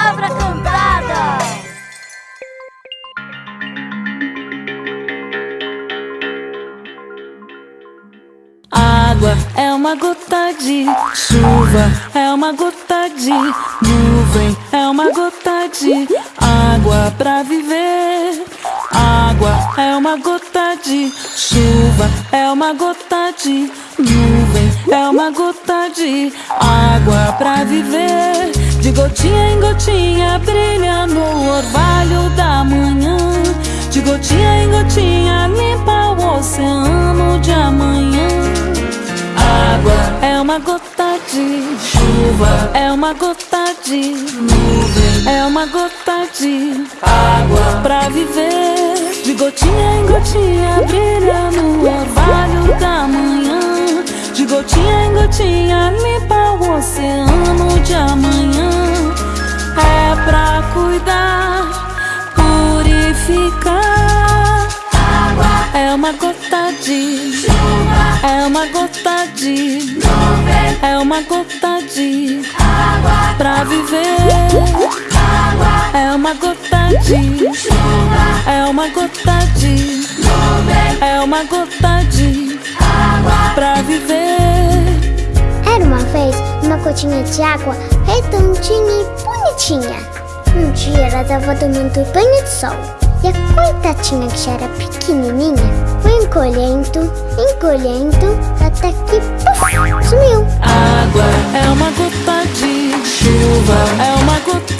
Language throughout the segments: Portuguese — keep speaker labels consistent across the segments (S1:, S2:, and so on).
S1: Palavra Cantada.
S2: Água é uma gota de chuva, é uma gota de nuvem, é uma gota de água pra viver. Água é uma gota de chuva, é uma gota de nuvem, é uma gota de água pra viver. De gotinha em gotinha brilha no orvalho da manhã. De gotinha em gotinha limpa o oceano de amanhã. Água é uma gota de chuva, é uma gota de nuvem, é uma gota de água pra viver. De gotinha em gotinha brilha no orvalho da manhã. De gotinha em gotinha limpa oceano de amanhã. É pra cuidar, purificar. Água é uma gota de chuva, é uma gota de nuvem, é uma gota de água pra viver. Água é uma gota de chuva, é uma gota de nuvem, é uma gota de água pra viver.
S3: Era uma vez uma gotinha de água redondinha e bonitinha. Um dia ela estava tomando banho de sol e a coitadinha que já era pequenininha foi encolhendo, encolhendo até que sumiu.
S2: Água é uma gota de chuva, é uma gota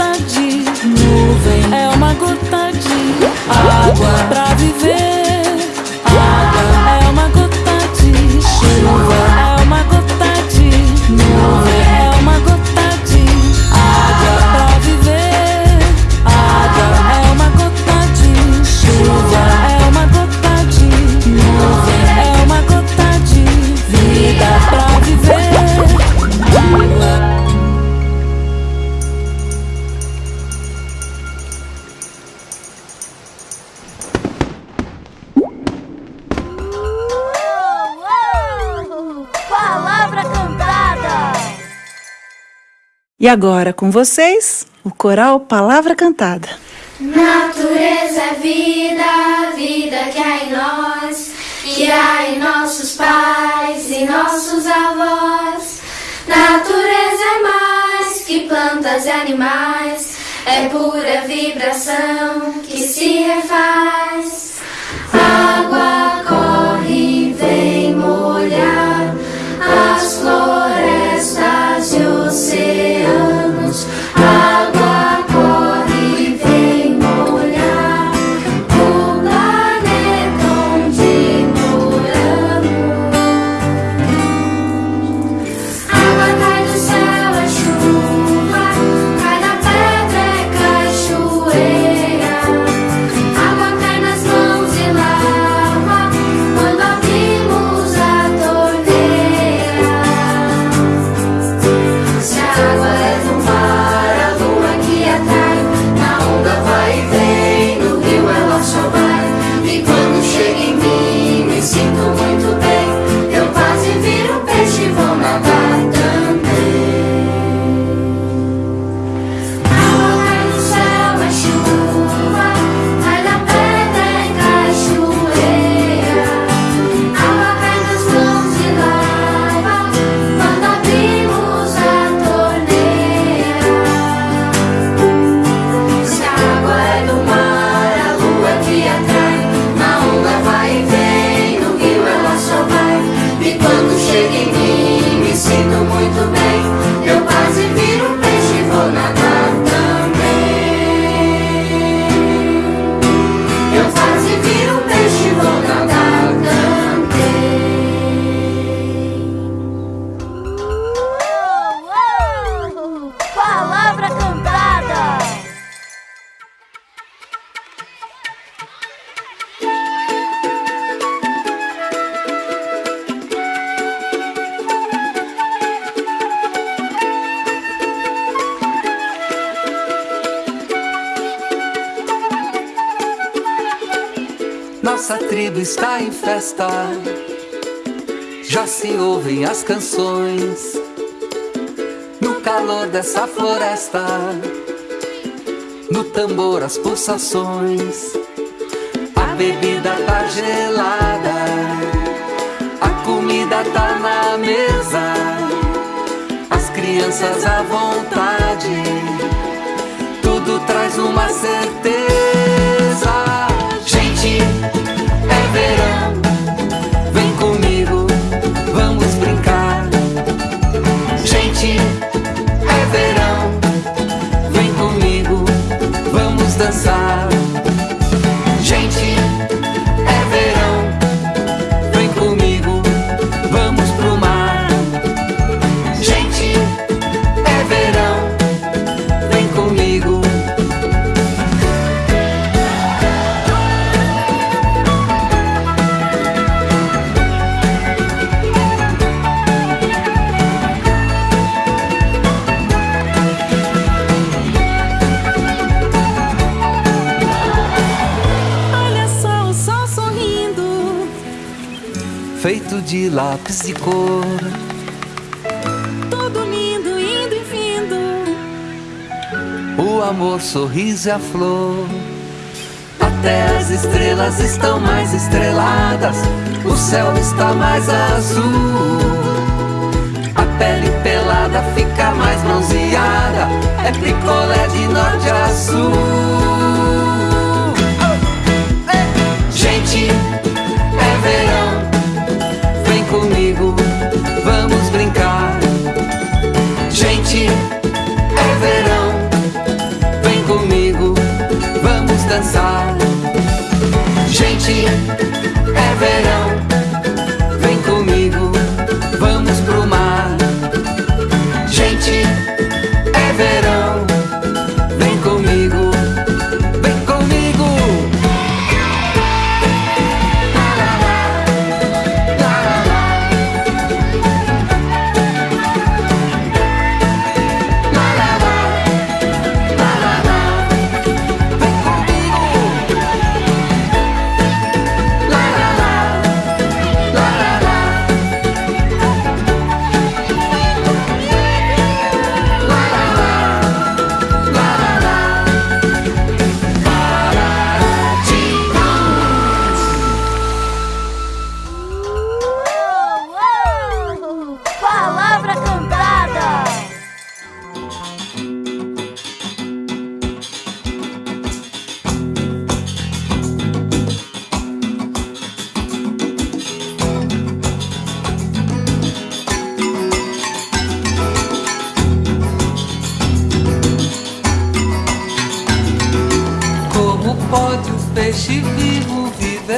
S4: E agora com vocês, o coral Palavra Cantada.
S5: Natureza é vida, vida que há em nós, que há em nossos pais e nossos avós. Natureza é mais que plantas e animais, é pura vibração que se refaz. Água
S1: Palavra Cantada.
S6: Nossa tribo está em festa. Já se ouvem as canções. Calor dessa floresta. no tambor as pulsações. A bebida tá gelada, a comida tá na mesa, as crianças à vontade, tudo traz uma certeza. De lápis de cor.
S2: Tudo lindo, indo e vindo.
S6: O amor, sorriso e a flor. Até as estrelas estão mais estreladas. O céu está mais azul. A pele pelada fica mais bronzeada. É picolé de norte a sul. Gente, comigo, vamos brincar. Gente,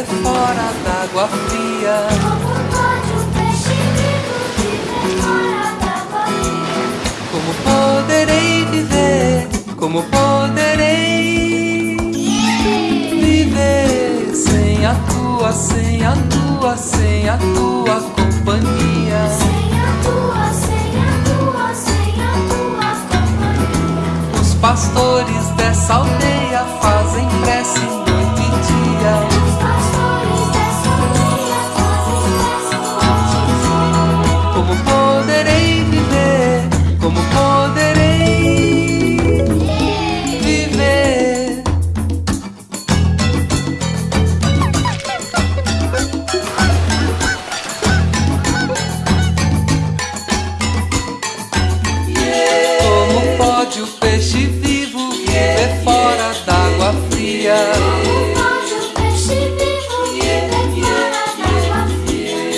S6: vivo viver fora d'água fria? Como poderei viver? Como poderei viver sem a tua, sem a tua, sem a tua companhia? Os pastores dessa aldeia fazem o peixe vivo viver fora d'água fria?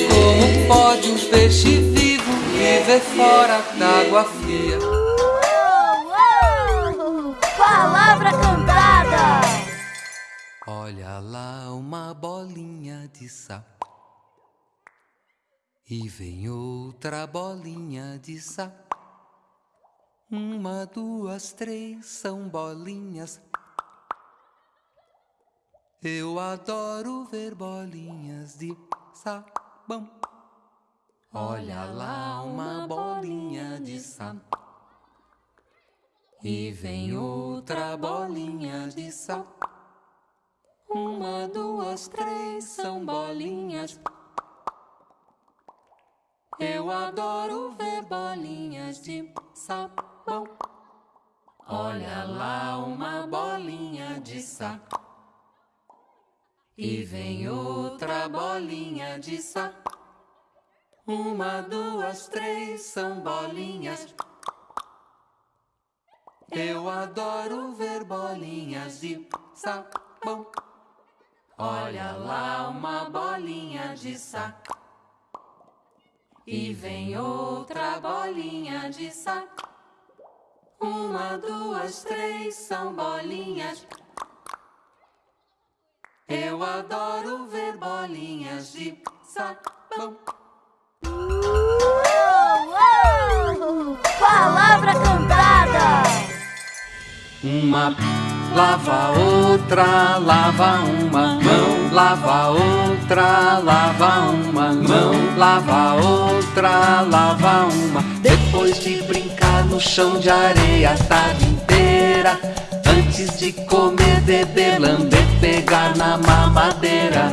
S6: Como pode um peixe vivo viver fora d'água fria?
S1: Uou! Palavra cantada.
S6: Olha lá uma bolinha de sapo. E vem outra bolinha de sapo. Uma, duas, três são bolinhas. Eu adoro ver bolinhas de sabão. Olha lá uma bolinha de sapo. E vem outra bolinha de sapo. Uma, duas, três são bolinhas. Eu adoro ver bolinhas de Olha lá uma bolinha de saco. E vem outra bolinha de saco. Uma, duas, três são bolinhas. Eu adoro ver bolinhas de sabão. Olha lá uma bolinha de saco. E vem outra bolinha de saco. Uma, duas, três são bolinhas. Eu adoro ver bolinhas de sabão.
S1: Palavra cantada!
S6: Uma lava outra, lava uma mão, lava outra, lava uma mão, lava outra, lava uma. Depois de brincar no chão de areia a tarde inteira, antes de comer, beber, lamber, pegar na mamadeira.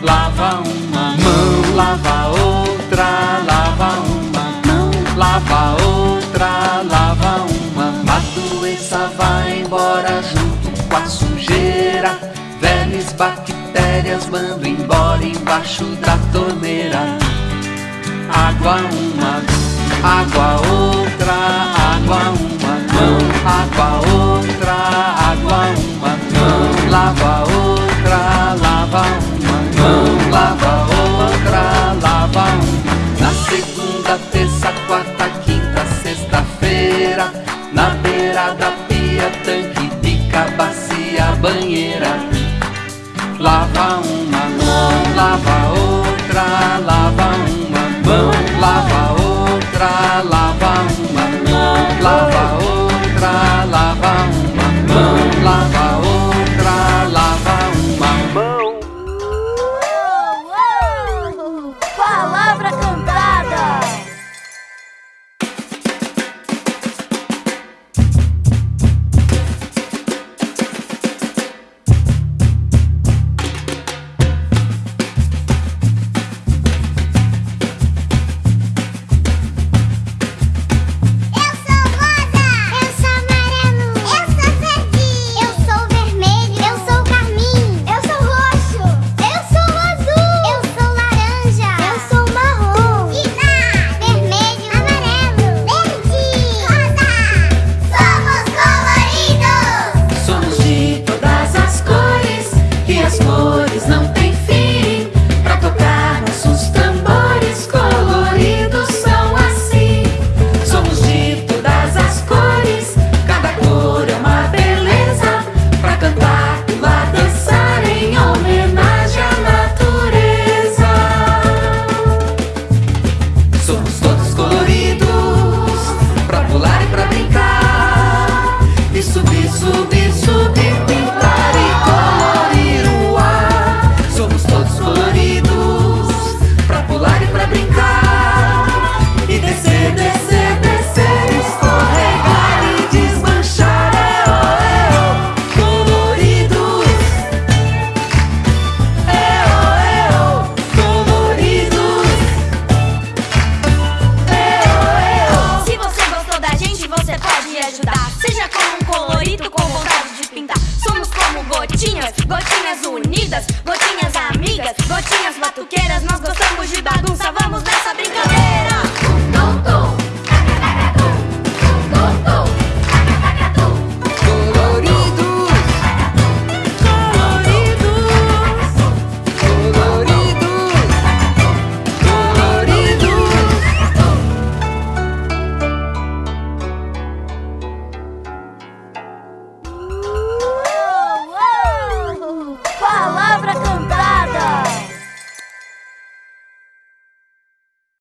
S6: Lava uma mão, lava outra, lava uma mão, lava outra, lava uma. A doença vai embora junto com a sujeira. Velhas bactérias mando embora embaixo da torneira. Água uma, água outra, água uma mão, água outra, água uma mão, lava outra, lava uma mão, lava outra, lava uma. Na segunda, terça, quarta, quinta, sexta-feira, na beira da pia, tanque, pica, bacia, banheira. Lava uma mão, lava outra, lava uma mão,